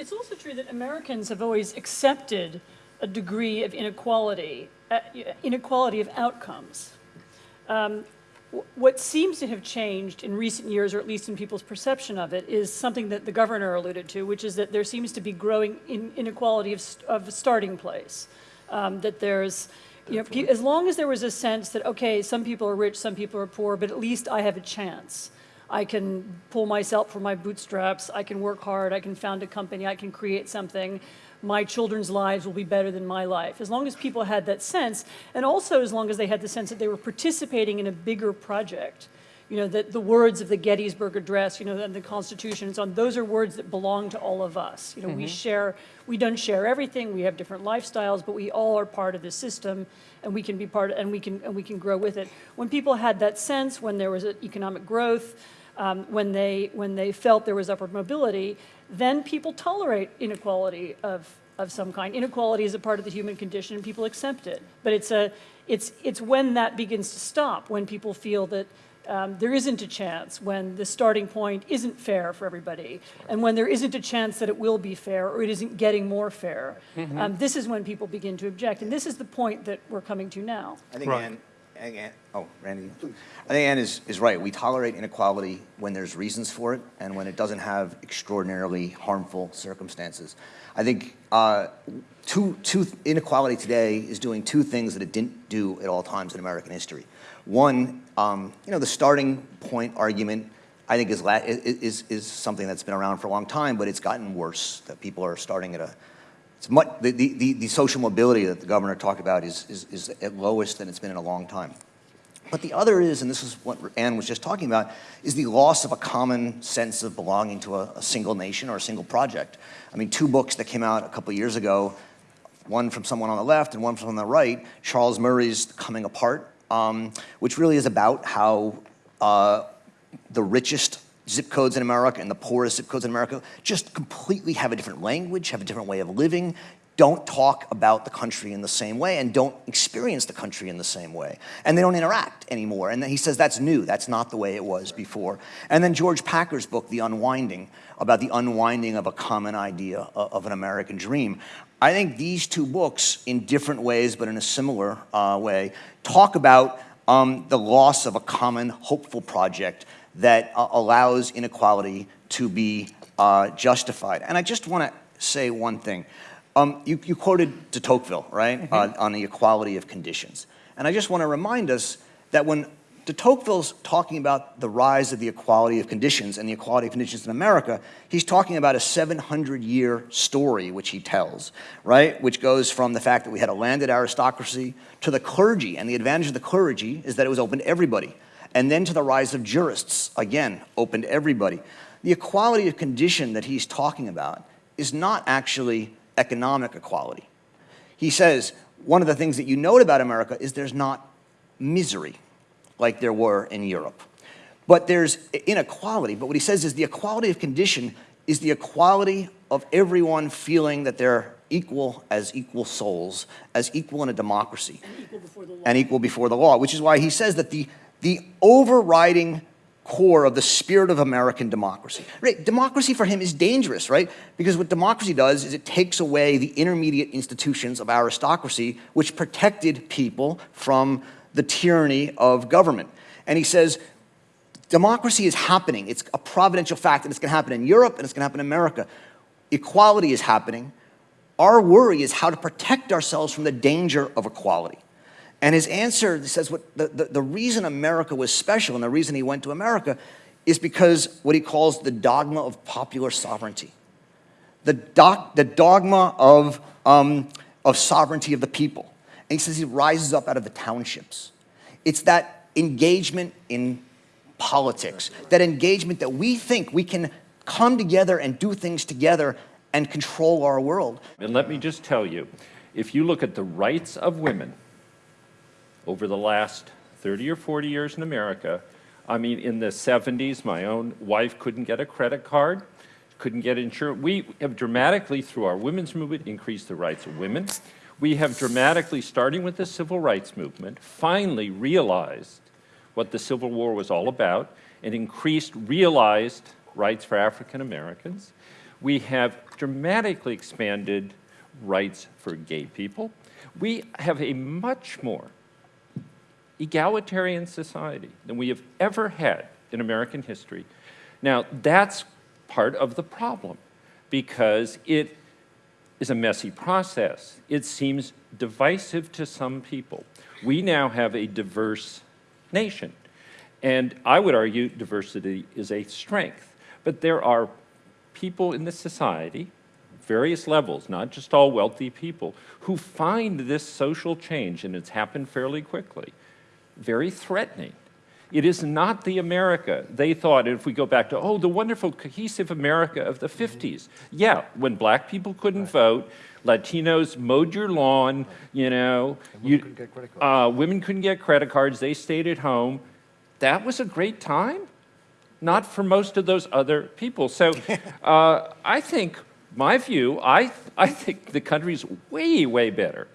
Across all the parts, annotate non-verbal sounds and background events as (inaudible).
it's also true that Americans have always accepted a degree of inequality, uh, inequality of outcomes. Um, what seems to have changed in recent years, or at least in people's perception of it, is something that the governor alluded to, which is that there seems to be growing in inequality of, of starting place. Um, that there's, you know, as long as there was a sense that, okay, some people are rich, some people are poor, but at least I have a chance. I can pull myself from my bootstraps, I can work hard, I can found a company, I can create something my children's lives will be better than my life. As long as people had that sense, and also as long as they had the sense that they were participating in a bigger project, you know, that the words of the Gettysburg Address, you know, and the Constitution and so on, those are words that belong to all of us. You know, mm -hmm. we mm-hmm. share, we don't share everything, we have different lifestyles, but we all are part of the system and we can be part of, and we can, and we can grow with it. When people had that sense, when there was economic growth, um, when, they, when they felt there was upward mobility, then people tolerate inequality of, of some kind. Inequality is a part of the human condition and people accept it. But it's, a, it's, it's when that begins to stop, when people feel that um, there isn't a chance, when the starting point isn't fair for everybody, and when there isn't a chance that it will be fair or it isn't getting more fair. Mm -hmm. um, this is when people begin to object. And this is the point that we're coming to now. I think, right. Ann, Ann, oh, Randy, I think Ann is, is right. We tolerate inequality when there's reasons for it and when it doesn't have extraordinarily harmful circumstances. I think uh, two, two, inequality today is doing two things that it didn't do at all times in American history. One, um, you know, the starting point argument I think is, is, is something that's been around for a long time, but it's gotten worse, that people are starting at a it's much, the, the, the social mobility that the governor talked about is, is, is at lowest than it's been in a long time. But the other is, and this is what Anne was just talking about, is the loss of a common sense of belonging to a, a single nation or a single project. I mean, two books that came out a couple years ago, one from someone on the left and one from the right, Charles Murray's Coming Apart, um, which really is about how uh, the richest zip codes in America and the poorest zip codes in America just completely have a different language, have a different way of living, don't talk about the country in the same way and don't experience the country in the same way. And they don't interact anymore. And then he says that's new. That's not the way it was before. And then George Packer's book, The Unwinding, about the unwinding of a common idea of an American dream. I think these two books, in different ways but in a similar uh, way, talk about um, the loss of a common hopeful project that uh, allows inequality to be uh, justified. And I just want to say one thing. Um, you, you, quoted de Tocqueville, right, mm -hmm. uh, on the equality of conditions. And I just want to remind us that when de Tocqueville's talking about the rise of the equality of conditions and the equality of conditions in America, he's talking about a 700-year story which he tells, right, which goes from the fact that we had a landed aristocracy to the clergy, and the advantage of the clergy is that it was open to everybody and then to the rise of jurists, again, open to everybody. The equality of condition that he's talking about is not actually economic equality. He says, one of the things that you note about America is there's not misery like there were in Europe. But there's inequality, but what he says is the equality of condition is the equality of everyone feeling that they're equal as equal souls, as equal in a democracy. And equal before the law. And equal before the law, which is why he says that the the overriding core of the spirit of American democracy. Right? Democracy for him is dangerous, right? Because what democracy does is it takes away the intermediate institutions of aristocracy, which protected people from the tyranny of government. And he says, democracy is happening. It's a providential fact, and it's going to happen in Europe, and it's going to happen in America. Equality is happening. Our worry is how to protect ourselves from the danger of equality. And his answer says what the, the, the, reason America was special and the reason he went to America is because what he calls the dogma of popular sovereignty. The, doc, the dogma of, um, of sovereignty of the people. And he says he rises up out of the townships. It's that engagement in politics, that engagement that we think we can come together and do things together and control our world. And let me just tell you, if you look at the rights of women, over the last 30 or 40 years in America. I mean, in the 70s, my own wife couldn't get a credit card, couldn't get insurance. We have dramatically, through our women's movement, increased the rights of women. We have dramatically, starting with the civil rights movement, finally realized what the Civil War was all about and increased realized rights for African Americans. We have dramatically expanded rights for gay people. We have a much more egalitarian society than we have ever had in American history. Now, that's part of the problem because it is a messy process. It seems divisive to some people. We now have a diverse nation. And I would argue diversity is a strength. But there are people in this society, various levels, not just all wealthy people, who find this social change, and it's happened fairly quickly, very threatening. It is not the America they thought, if we go back to, oh, the wonderful cohesive America of the 50s. Yeah, when black people couldn't vote, Latinos mowed your lawn, you know. you- couldn't get credit uh, women couldn't get credit cards, they stayed at home. That was a great time? Not for most of those other people. So (laughs) uh, I think, my view, I, I think the country's way, way better.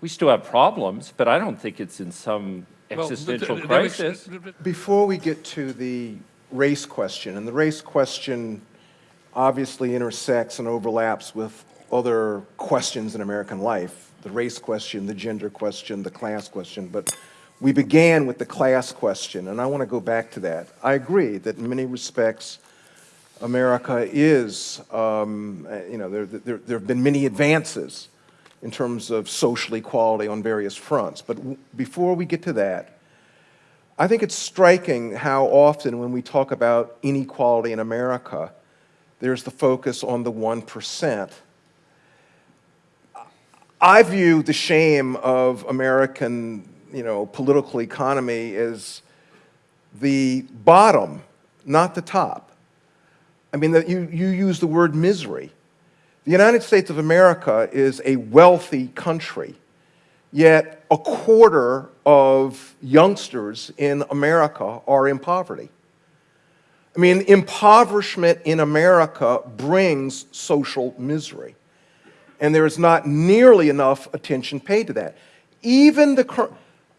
We still have problems, but I don't think it's in some existential th- that makes- crisis. Before we get to the race question, and the race question obviously intersects and overlaps with other questions in American life, the race question, the gender question, the class question, but we began with the class question, and I want to go back to that. I agree that in many respects, America is, um, you know, there, there, there have been many advances in terms of social equality on various fronts. But before we get to that, I think it's striking how often when we talk about inequality in America, there's the focus on the 1%. I view the shame of American, you know, political economy as the bottom, not the top. I mean, that you, you use the word misery. The United States of America is a wealthy country, yet a quarter of youngsters in America are in poverty. I mean, impoverishment in America brings social misery, and there is not nearly enough attention paid to that. Even the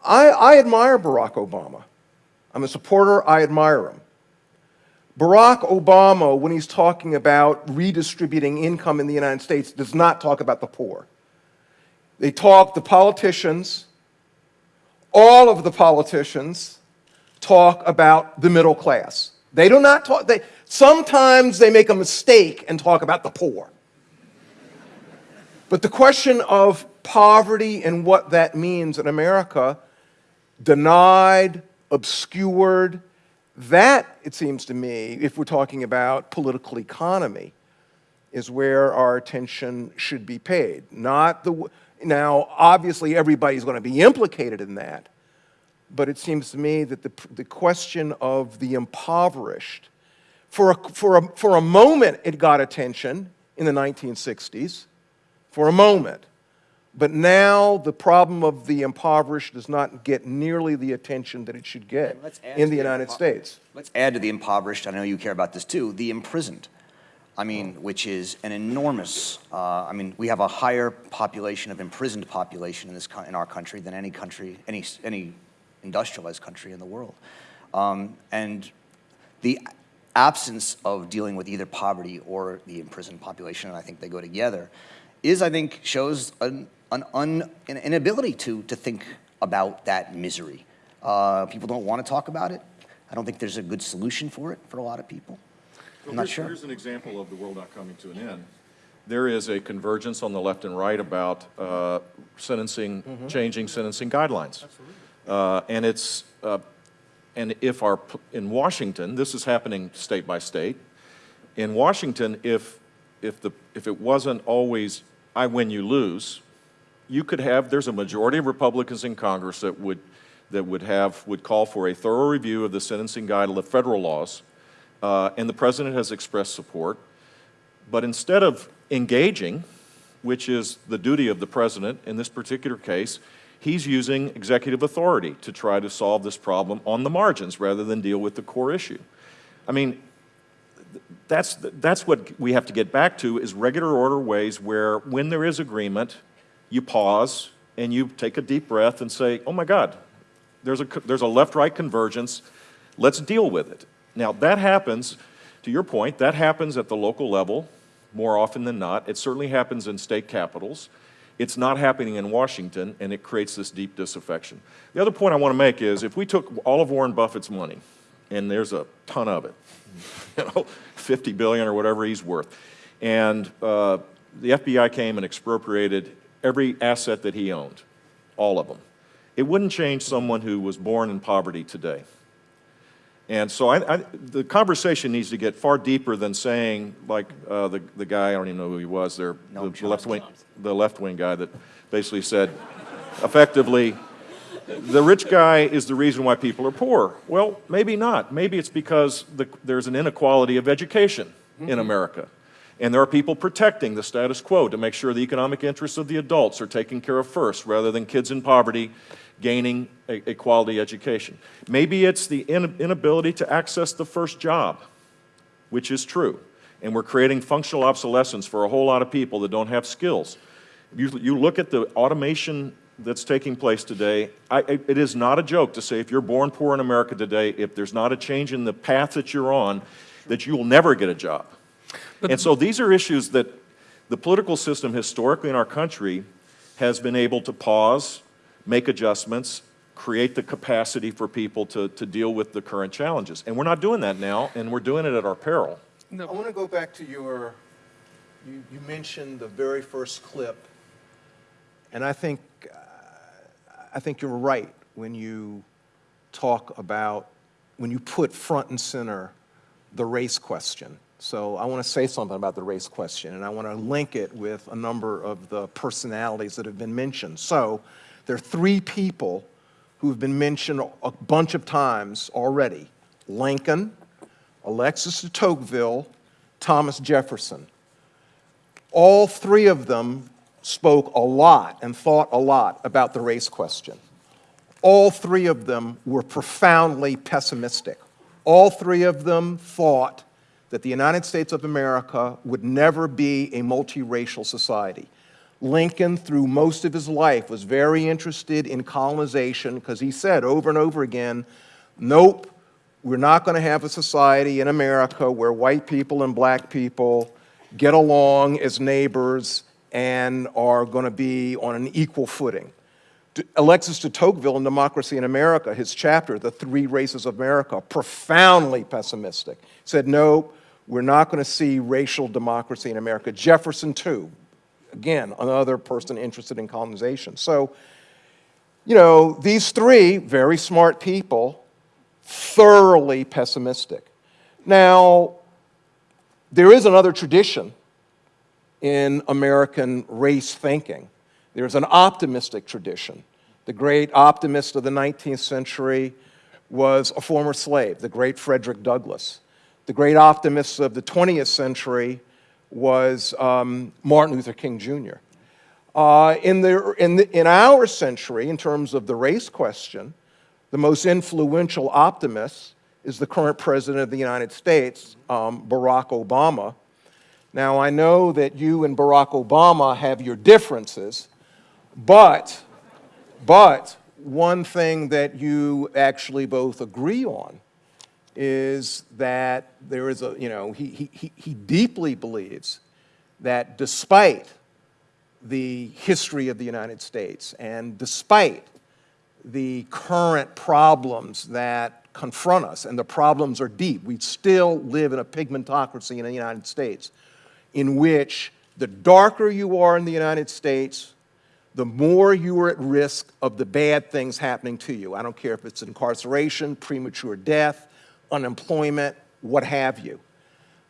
I, I admire Barack Obama. I'm a supporter, I admire him. Barack Obama, when he's talking about redistributing income in the United States, does not talk about the poor. They talk, the politicians, all of the politicians talk about the middle class. They do not talk, they, sometimes they make a mistake and talk about the poor. But the question of poverty and what that means in America, denied, obscured, that, it seems to me, if we're talking about political economy, is where our attention should be paid. Not the, now, obviously, everybody's going to be implicated in that, but it seems to me that the, the question of the impoverished, for a, for, a, for a moment, it got attention in the 1960s, for a moment. But now the problem of the impoverished does not get nearly the attention that it should get in to the United States. Let's add to the impoverished, I know you care about this too, the imprisoned. I mean, which is an enormous, uh, I mean, we have a higher population of imprisoned population in this, in our country than any country, any, any industrialized country in the world. Um, and the absence of dealing with either poverty or the imprisoned population, and I think they go together, is, I think, shows an, an, un, an inability to, to think about that misery. Uh, people don't want to talk about it. I don't think there's a good solution for it for a lot of people. Well, I'm not here's- sure. Here's an example of the world not coming to an end. There is a convergence on the left and right about uh, sentencing, changing sentencing guidelines. Uh, And it's, uh, and if our, in Washington, this is happening state by state. In Washington, if, if the, if it wasn't always, I win, you lose, you could have, there's a majority of Republicans in Congress that would, that would have, would call for a thorough review of the sentencing guide, the federal laws, uh, and the president has expressed support. But instead of engaging, which is the duty of the president in this particular case, he's using executive authority to try to solve this problem on the margins rather than deal with the core issue. I mean, that's, that's what we have to get back to is regular order ways where when there is agreement, you pause and you take a deep breath and say, oh my God, there's a, there's a left-right convergence, let's deal with it. Now, that happens, to your point, that happens at the local level more often than not. It certainly happens in state capitals. It's not happening in Washington, and it creates this deep disaffection. The other point I want to make is if we took all of Warren Buffett's money, and there's a ton of it, (laughs) you know, 50 billion or whatever he's worth, and uh, the FBI came and expropriated every asset that he owned, all of them, it wouldn't change someone who was born in poverty today. And so I, I, the conversation needs to get far deeper than saying, like uh, the, the guy, I don't even know who he was there, the, the left wing, the left wing guy that basically said, (laughs) effectively, the rich guy is the reason why people are poor. Well, maybe not. Maybe it's because the, there's an inequality of education in mm-hmm. America. And there are people protecting the status quo to make sure the economic interests of the adults are taken care of first, rather than kids in poverty gaining a, a quality education. Maybe it's the in, inability to access the first job, which is true. And we're creating functional obsolescence for a whole lot of people that don't have skills. You, you look at the automation that's taking place today, I, it is not a joke to say if you're born poor in America today, if there's not a change in the path that you're on, that you will never get a job. and so these are issues that the political system historically in our country has been able to pause, make adjustments, create the capacity for people to, to deal with the current challenges. And we're not doing that now, and we're doing it at our peril. I want to go back to your, you, you mentioned the very first clip, and I think, I think you're right when you talk about, when you put front and center the race question. So I want to say something about the race question, and I want to link it with a number of the personalities that have been mentioned. So there are three people who have been mentioned a bunch of times already. Lincoln, Alexis de Tocqueville, Thomas Jefferson. All three of them spoke a lot and thought a lot about the race question. All three of them were profoundly pessimistic. All three of them thought that the United States of America would never be a multiracial society. Lincoln, through most of his life, was very interested in colonization because he said over and over again, nope, we're not going to have a society in America where white people and black people get along as neighbors and are going to be on an equal footing. Alexis de Tocqueville in Democracy in America, his chapter, The Three Races of America, profoundly pessimistic, said, no, we're not going to see racial democracy in America. Jefferson, too, again, another person interested in colonization. So, you know, these three very smart people, thoroughly pessimistic. Now, there is another tradition in American race thinking. There's an optimistic tradition. The great optimist of the 19th century was a former slave, the great Frederick Douglass. The great optimist of the 20th century was um, Martin Luther King Jr. Uh, in, the, in, the, in our century, in terms of the race question, the most influential optimist is the current president of the United States, um, Barack Obama. Now, I know that you and Barack Obama have your differences, but, but one thing that you actually both agree on is that there is a, you know, he, he, he deeply believes that despite the history of the United States and despite the current problems that confront us, and the problems are deep, we still live in a pigmentocracy in the United States in which the darker you are in the United States, the more you are at risk of the bad things happening to you. I don't care if it's incarceration, premature death, unemployment, what have you.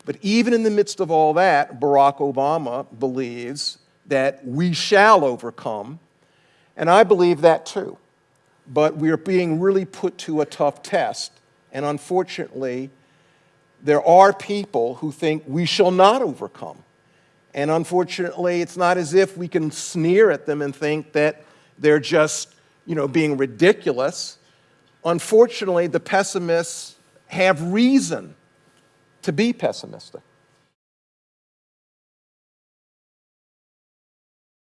But even in the midst of all that, Barack Obama believes that we shall overcome, and I believe that too. But we are being really put to a tough test, and unfortunately, there are people who think we shall not overcome. And unfortunately, it's not as if we can sneer at them and think that they're just, you know, being ridiculous. Unfortunately, the pessimists have reason to be pessimistic.